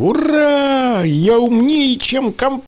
Ура! Я умнее, чем комп.